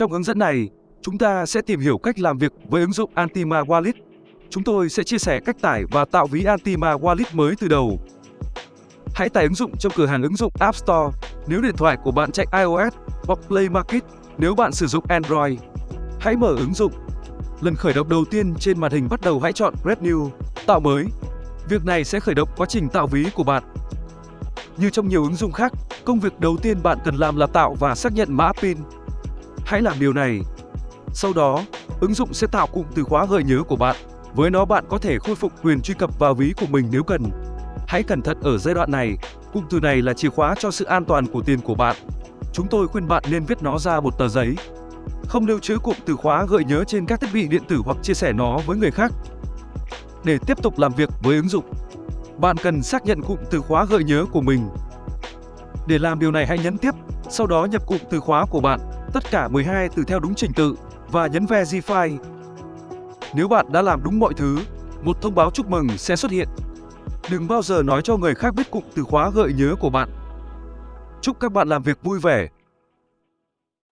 Trong hướng dẫn này, chúng ta sẽ tìm hiểu cách làm việc với ứng dụng Antima Wallet. Chúng tôi sẽ chia sẻ cách tải và tạo ví Antima Wallet mới từ đầu. Hãy tải ứng dụng trong cửa hàng ứng dụng App Store nếu điện thoại của bạn chạy iOS hoặc Play Market nếu bạn sử dụng Android. Hãy mở ứng dụng. Lần khởi động đầu tiên trên màn hình bắt đầu hãy chọn Create New, tạo mới. Việc này sẽ khởi động quá trình tạo ví của bạn. Như trong nhiều ứng dụng khác, công việc đầu tiên bạn cần làm là tạo và xác nhận mã PIN. Hãy làm điều này. Sau đó, ứng dụng sẽ tạo cụm từ khóa gợi nhớ của bạn. Với nó bạn có thể khôi phục quyền truy cập vào ví của mình nếu cần. Hãy cẩn thận ở giai đoạn này, cụm từ này là chìa khóa cho sự an toàn của tiền của bạn. Chúng tôi khuyên bạn nên viết nó ra một tờ giấy. Không lưu trữ cụm từ khóa gợi nhớ trên các thiết bị điện tử hoặc chia sẻ nó với người khác. Để tiếp tục làm việc với ứng dụng, bạn cần xác nhận cụm từ khóa gợi nhớ của mình. Để làm điều này hãy nhấn tiếp, sau đó nhập cụm từ khóa của bạn, tất cả 12 từ theo đúng trình tự và nhấn Verify. Nếu bạn đã làm đúng mọi thứ, một thông báo chúc mừng sẽ xuất hiện. Đừng bao giờ nói cho người khác biết cụm từ khóa gợi nhớ của bạn. Chúc các bạn làm việc vui vẻ